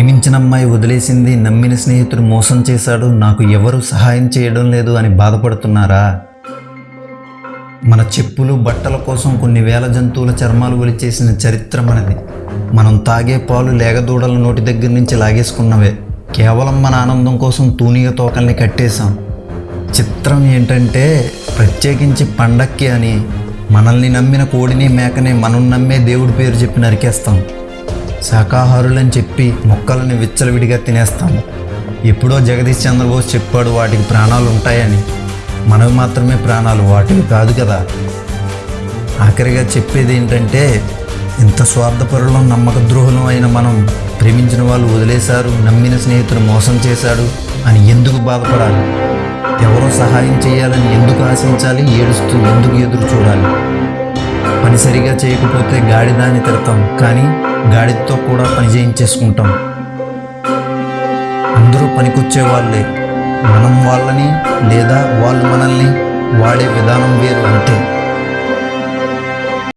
ప్రేమించిన అమ్మాయి వదిలేసింది నమ్మిన స్నేహితుడు మోసం చేశాడు నాకు ఎవరు సహాయం చేయడం లేదు అని బాధపడుతున్నారా? మన చెప్పులు బట్టల కోసం కొన్ని వేల జంతువుల చర్మాలు ఒలిచేసిన చరిత్ర మనది. మనం తాగే పాలు లేగదూడల నోటి దగ్గర నుంచి లాగేసుకున్నవే. కేవలం మన ఆనందం కోసం తూనిగ తోకల్ని కట్టేశాం. చిత్రం ఏంటంటే ప్రత్యేకించి పండక్కి అని. మనల్ని నమ్మిన కోడిని మేకని మనం నమ్మే దేవుడి పేరు చెప్పి నరికేస్తాం. శాకాహారులని చెప్పి మొక్కలని విచ్చలవిడిగా తినేస్తాము. ఎప్పుడో జగదీష్ చంద్రబోస్ చెప్పాడు వాటికి ప్రాణాలు ఉంటాయని. మనవి మాత్రమే ప్రాణాలు వాటివి కాదు కదా. ఆఖరిగా చెప్పేది ఏంటంటే ఇంత స్వార్థపరులం నమ్మక ద్రోహులం అయిన మనం ప్రేమించిన వాళ్ళు వదిలేశారు నమ్మిన స్నేహితుడు మోసం చేశాడు అని ఎందుకు బాధపడాలి? ఎవరో సహాయం చేయాలని ఎందుకు ఆశించాలి? ఏడుస్తూ ఎందుకు ఎదురు చూడాలి? పని సరిగా చేయకపోతే గాడిదాన్ని తిడతాం కానీ గాడితో కూడా పని చేయించేసుకుంటాం. అందరూ పనికొచ్చే వాళ్ళే మనం వాళ్ళని లేదా వాళ్ళు మనల్ని వాడే విధానం వేరు అంతే.